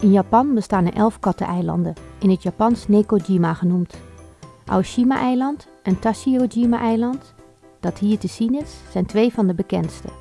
In Japan bestaan er elf katteneilanden, in het Japans Nekojima genoemd. Aoshima-eiland en Tashirojima-eiland, dat hier te zien is, zijn twee van de bekendste.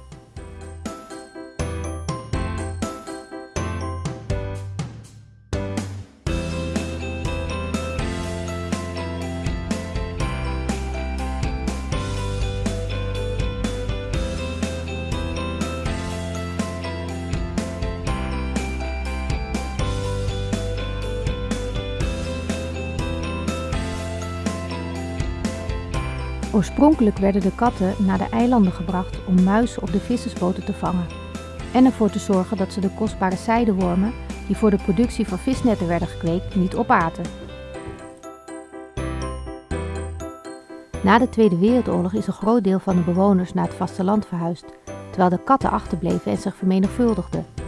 Oorspronkelijk werden de katten naar de eilanden gebracht om muizen op de vissersboten te vangen en ervoor te zorgen dat ze de kostbare zijdewormen die voor de productie van visnetten werden gekweekt niet opaten. Na de Tweede Wereldoorlog is een groot deel van de bewoners naar het vasteland verhuisd, terwijl de katten achterbleven en zich vermenigvuldigden.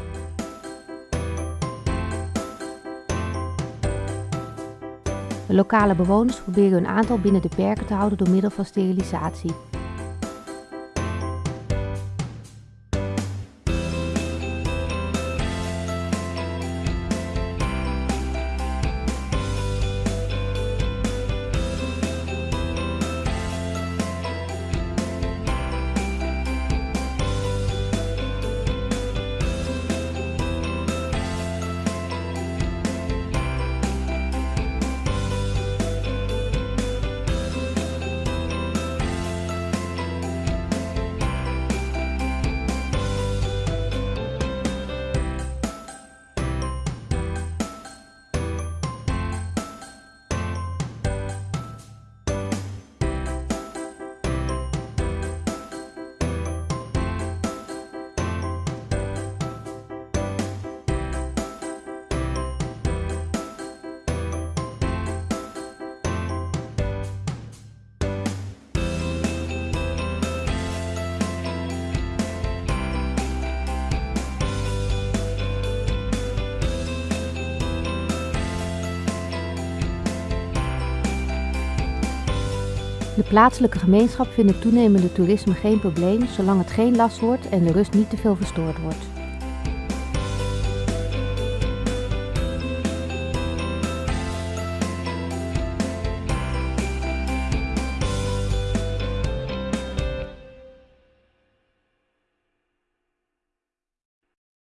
De lokale bewoners proberen hun aantal binnen de perken te houden door middel van sterilisatie. De plaatselijke gemeenschap vindt het toenemende toerisme geen probleem zolang het geen last wordt en de rust niet te veel verstoord wordt.